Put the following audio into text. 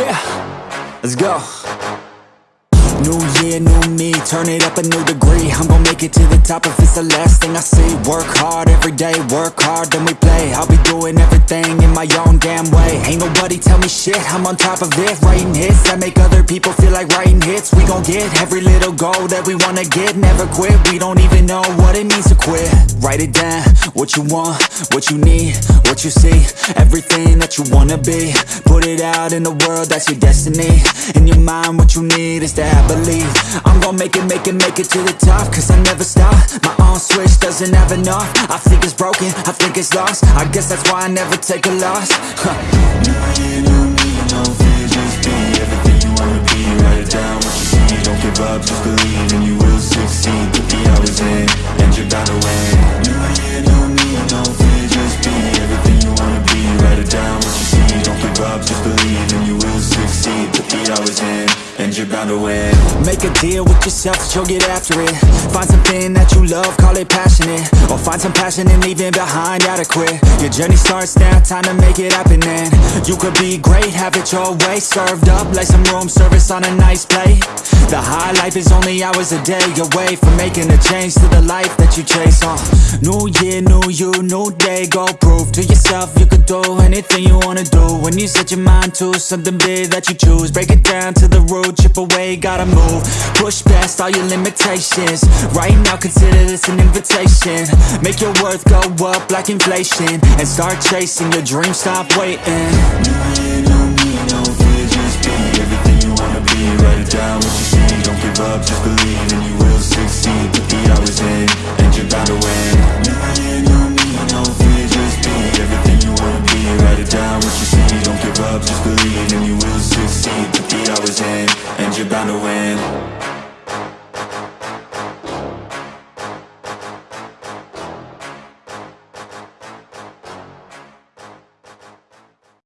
Let's go. New year, new me, turn it up a new degree. I'm gonna make it to the top if it's the last thing I see. Work hard every day, work hard, then we play. I'll be doing everything in my own damn way. Ain't nobody tell me shit, I'm on top of it. Writing hits that make other people feel like writing hits. We gon' get every little goal that we wanna get. Never quit, we don't even know what it means to quit. Write it down, what you want, what you need, what you see. Everything that you wanna be. Put it out in the world, that's your destiny. In your mind, what you need is to have believe I'm gonna make it, make it, make it to the top Cause I never stop, my own switch doesn't have enough. I think it's broken, I think it's lost. I guess that's why I never take a loss. Me, no be Everything you wanna be, what you see Don't give up, just believe and you. Will succeed and you're bound to win. Make a deal with yourself that you'll get after it. Find something that you love, call it passionate. Or find some passion in leaving behind adequate Your journey starts now, time to make it happen and You could be great, have it your way. Served up like some room service on a nice plate. The high life is only hours a day away From making a change to the life that you chase uh, New year, new you, new day. Go prove to yourself you could do anything you wanna do. When you set your mind to something big that you choose. Break it down to the root, chip away, gotta move. Push past all your limitations. Right now consider this an invitation. Make your worth go up like inflation And start chasing. Your dreams, stop waiting. Year, new me, no fear, just be Everything you wanna be, write it down what you see. Don't give up, just believe